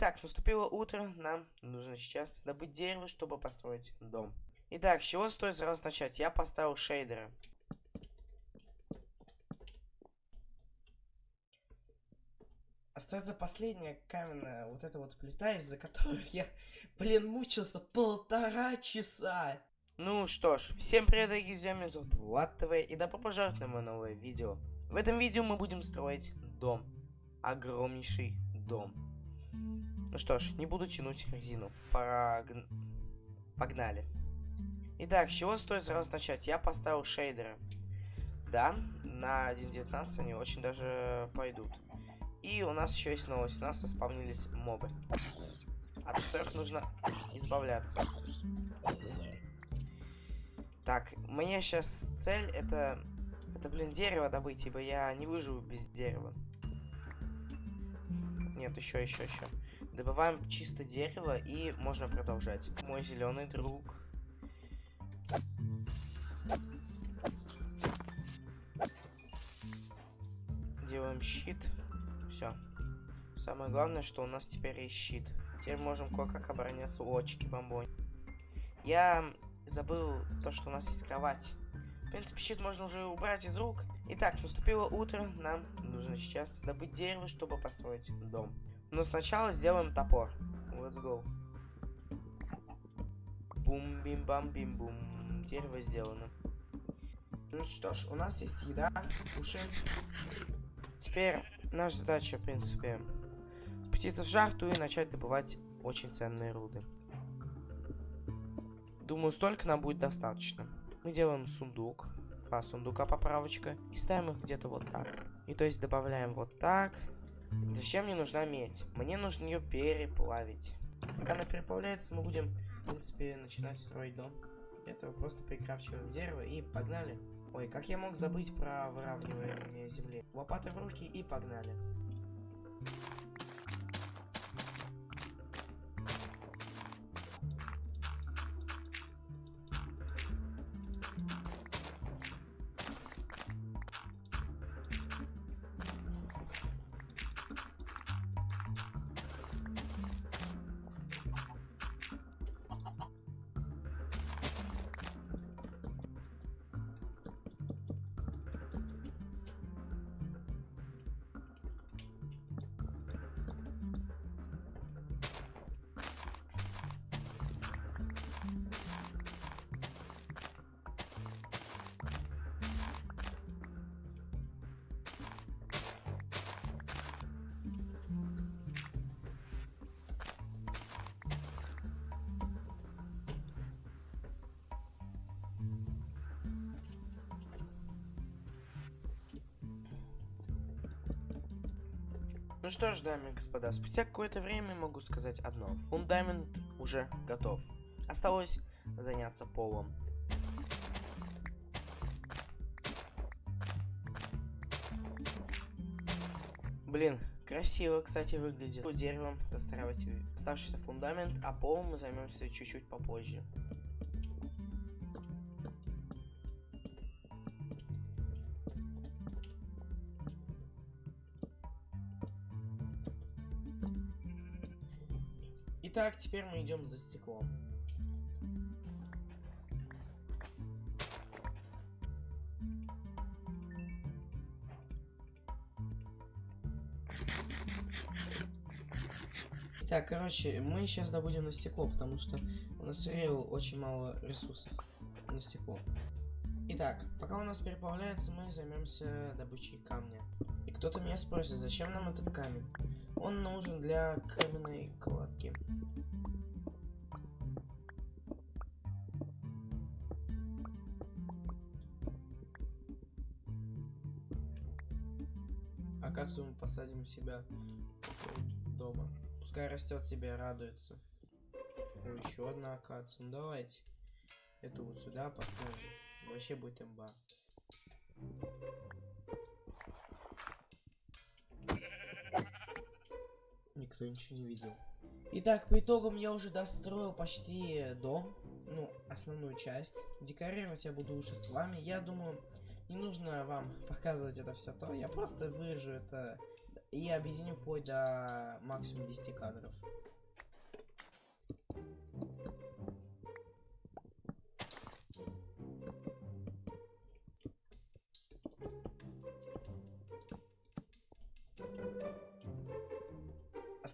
Итак, наступило утро, нам нужно сейчас добыть дерево, чтобы построить дом. Итак, с чего стоит сразу начать? Я поставил шейдеры. Остается последняя каменная вот эта вот плита, из-за которой я, блин, мучился полтора часа. Ну что ж, всем привет, дорогие друзья, меня зовут Влад ТВ, и добро пожаловать на мое новое видео. В этом видео мы будем строить дом. Огромнейший дом. Ну что ж, не буду тянуть резину. Пора... Погнали. Итак, с чего стоит сразу начать? Я поставил шейдеры. Да, на 1.19 они очень даже пойдут. И у нас еще есть новость. У нас заспавнились мобы. От которых нужно избавляться. Так, моя сейчас цель это... Это, блин, дерево добыть, ибо я не выживу без дерева. Нет, еще, еще, еще. Добываем чисто дерево и можно продолжать. Мой зеленый друг. Делаем щит. Все. Самое главное, что у нас теперь есть щит. Теперь можем кое-как обороняться. О, чики-бомбонь. Я забыл то, что у нас есть кровать. В принципе, щит можно уже убрать из рук. Итак, наступило утро. Нам нужно сейчас добыть дерево, чтобы построить дом. Но сначала сделаем топор. Let's go. Бум-бим-бам-бим-бум. Дерево сделано. Ну что ж, у нас есть еда, уши. Теперь наша задача, в принципе, спуститься в шахту и начать добывать очень ценные руды. Думаю, столько нам будет достаточно. Мы делаем сундук. Два сундука поправочка. И ставим их где-то вот так. И то есть добавляем вот так. Зачем мне нужна медь? Мне нужно ее переплавить. Пока она переплавляется, мы будем, в принципе, начинать строить дом. Для этого просто прикрафчиваем дерево и погнали. Ой, как я мог забыть про выравнивание земли? Лопаты в руки и погнали. Ну что ж, дамы и господа, спустя какое-то время могу сказать одно. Фундамент уже готов. Осталось заняться полом. Блин, красиво, кстати, выглядит. Деревом достраивать оставшийся фундамент, а полом мы займемся чуть-чуть попозже. Итак, теперь мы идем за стеклом. Так, короче, мы сейчас добудем на стекло, потому что у нас рейл очень мало ресурсов на стекло. Итак, пока у нас переплавляется, мы займемся добычей камня. И кто-то меня спросит, зачем нам этот камень? Он нужен для каменной кладки. Акацию мы посадим у себя дома. Пускай растет себе, радуется. еще одна акация. Ну давайте. Это вот сюда поставим. Вообще будет имба. Никто ничего не видел. Итак, по итогам я уже достроил почти дом. Ну, основную часть. Декорировать я буду уже с вами. Я думаю, не нужно вам показывать это все то. Я просто вырежу это и объединю вплоть до максимум 10 кадров.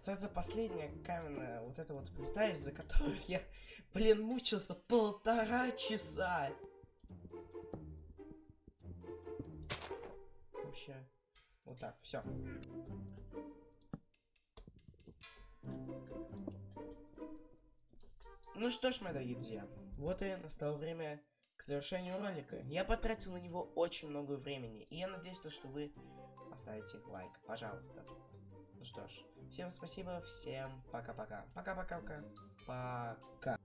Остается последняя каменная вот эта вот плита, из-за которой я, блин, мучился полтора часа. Вообще, вот так, все. Ну что ж, мои дорогие друзья, вот и настало время к завершению ролика. Я потратил на него очень много времени, и я надеюсь, что вы поставите лайк, пожалуйста. Ну что ж, всем спасибо, всем пока-пока. Пока-пока-пока. Пока.